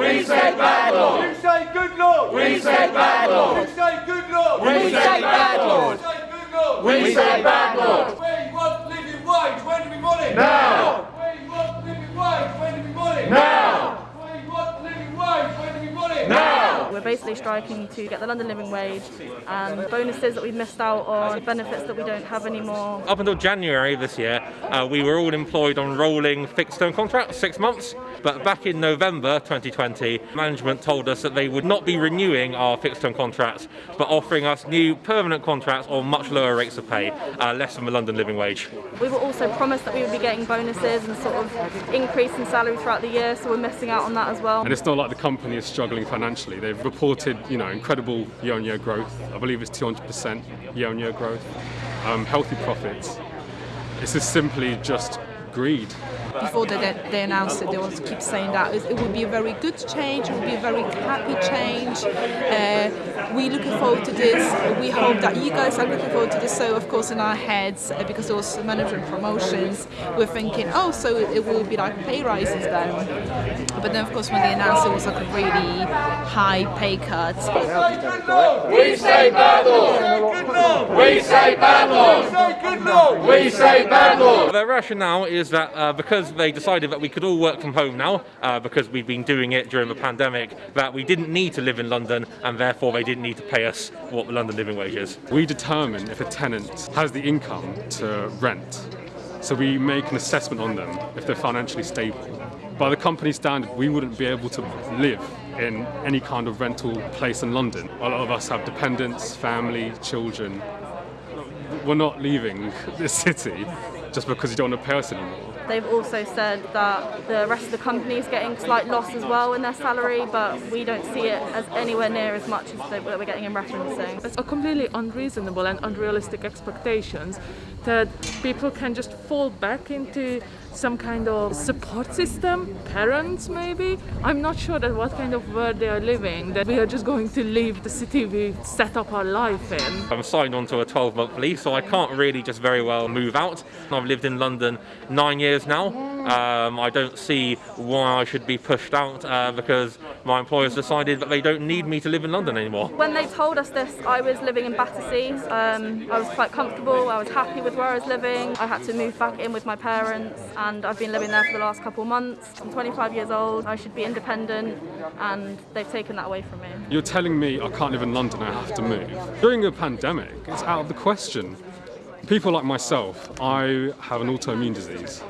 We say bad law. You say good law. We say bad law. You say good law. We say bad law. You say good law. We say bad. Where you want living wage, when do we want it? Now. Basically striking to get the London living wage and bonuses that we've missed out on, benefits that we don't have anymore. Up until January this year, uh, we were all employed on rolling fixed term contracts, six months. But back in November 2020, management told us that they would not be renewing our fixed term contracts, but offering us new permanent contracts on much lower rates of pay, uh, less than the London living wage. We were also promised that we would be getting bonuses and sort of increase in salary throughout the year, so we're missing out on that as well. And it's not like the company is struggling financially. They've reported, you know, incredible year-on-year growth. I believe it's 200% year-on-year growth. Um, healthy profits. This is simply just greed. before they, they announced it, they always keep saying that it would be a very good change, it would be a very happy change. Uh, we're looking forward to this. We hope that you guys are looking forward to this. So, of course, in our heads, uh, because it was management promotions, we're thinking, oh, so it, it will be like pay rises then. But then, of course, when they announced it was like a really high pay cut. We say bad law. We say bad law. We say bad law. Their rationale is that uh, because they decided that we could all work from home now, uh, because we've been doing it during the pandemic, that we didn't need to live in London and therefore they didn't need to pay us what the London living wage is. We determine if a tenant has the income to rent. So we make an assessment on them if they're financially stable. By the company standard, we wouldn't be able to live in any kind of rental place in London. A lot of us have dependents, family, children. We're not leaving this city just because you don't want to pay us anymore. They've also said that the rest of the company is getting slight loss as well in their salary, but we don't see it as anywhere near as much as they- that we're getting in referencing. It's a completely unreasonable and unrealistic expectations that people can just fall back into some kind of support system, parents maybe. I'm not sure that what kind of world they are living, that we are just going to leave the city we set up our life in. I'm signed on to a 12 month lease, so I can't really just very well move out. I've lived in London nine years now. Um, I don't see why I should be pushed out uh, because my employers decided that they don't need me to live in London anymore. When they told us this, I was living in Battersea. Um, I was quite comfortable, I was happy with where I was living. I had to move back in with my parents and I've been living there for the last couple of months. I'm 25 years old, I should be independent and they've taken that away from me. You're telling me I can't live in London, I have to move. During a pandemic, it's out of the question. People like myself, I have an autoimmune disease.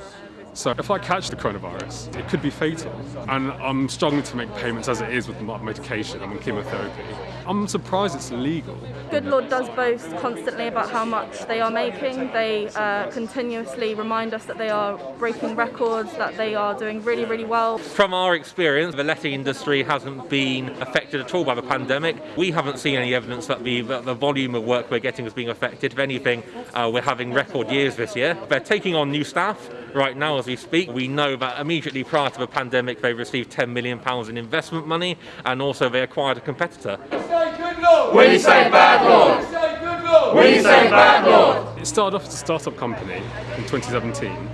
So if I catch the coronavirus, it could be fatal. And I'm struggling to make payments as it is with my medication. I'm chemotherapy. I'm surprised it's legal. Goodlord does boast constantly about how much they are making. They uh, continuously remind us that they are breaking records, that they are doing really, really well. From our experience, the letting industry hasn't been affected at all by the pandemic. We haven't seen any evidence that the, that the volume of work we're getting is being affected. If anything, uh, we're having record years this year. They're taking on new staff right now as we speak. We know that immediately prior to the pandemic, they received 10 million pounds in investment money, and also they acquired a competitor. We Say good law. We say bad law. Say good law. We say bad law. It started off as a startup company in 2017.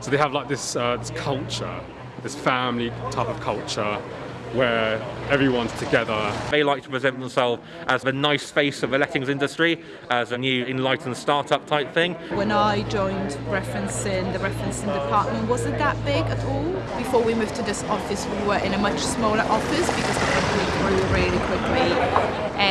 So they have like this, uh, this culture, this family type of culture where everyone's together. They like to present themselves as the nice face of the lettings industry, as a new enlightened startup type thing. When I joined referencing, the referencing department wasn't that big at all. Before we moved to this office, we were in a much smaller office because the company grew really quickly.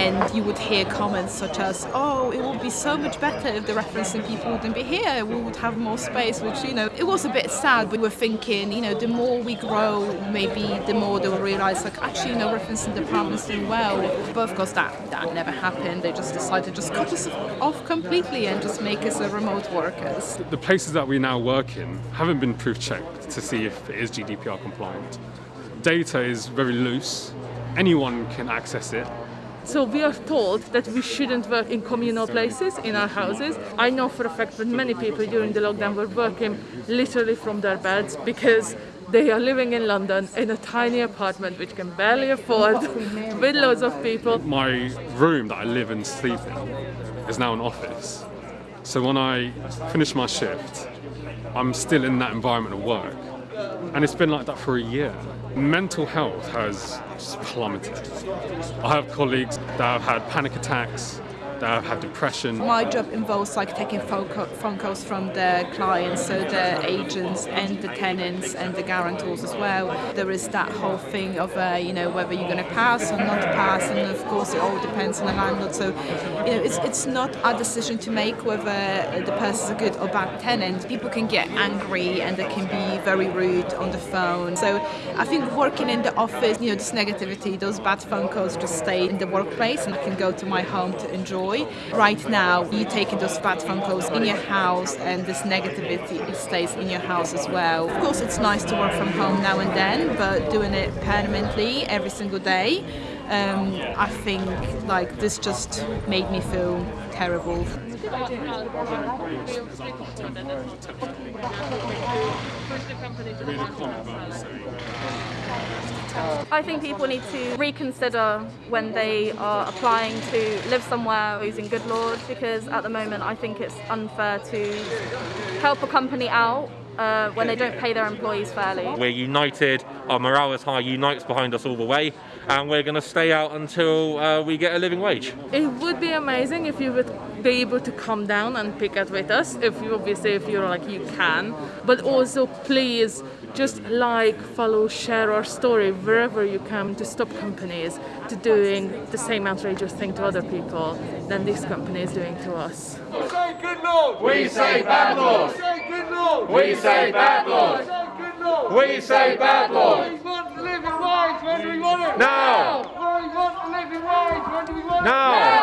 And you would hear comments such as, oh, it would be so much better if the referencing people wouldn't be here, we would have more space, which, you know, it was a bit sad. but We were thinking, you know, the more we grow, maybe the more they'll realize, like, actually, you know, referencing department's doing well. But of course, that, that never happened. They just decided to just cut us off completely and just make us a remote workers. The places that we now work in haven't been proof checked to see if it is GDPR compliant. Data is very loose, anyone can access it. So we are told that we shouldn't work in communal places, in our houses. I know for a fact that many people during the lockdown were working literally from their beds because they are living in London in a tiny apartment which can barely afford with loads of people. My room that I live and sleep in is now an office. So when I finish my shift, I'm still in that environment of work. And it's been like that for a year. Mental health has plummeted. I have colleagues that have had panic attacks, that have depression. My job involves like taking phone, calls from the clients, so the agents and the tenants and the guarantors as well. There is that whole thing of uh, you know whether you're going to pass or not pass, and of course it all depends on the landlord. So you know it's it's not our decision to make whether the person's a good or bad tenant. People can get angry and they can be very rude on the phone. So I think working in the office, you know, this negativity, those bad phone calls just stay in the workplace, and I can go to my home to enjoy. Right now, you're taking those bad phone calls in your house, and this negativity stays in your house as well. Of course, it's nice to work from home now and then, but doing it permanently every single day, um, I think like this just made me feel terrible. I think people need to reconsider when they are applying to live somewhere using Goodlord because at the moment I think it's unfair to help a company out uh, when they don't pay their employees fairly. We're united, our morale is high, Unite's behind us all the way, and we're going to stay out until uh, we get a living wage. It would be amazing if you would be able to come down and pick it with us. If you obviously, if you're like you can, but also please just like, follow, share our story wherever you can to stop companies to doing the same outrageous thing to other people than this company is doing to us. We Say good Lord. We say bad laws. Say good Lord. We say bad laws. Lord. We say bad laws. We want living wage. When do we want it? Now. We want living wage. When do we want it? Now.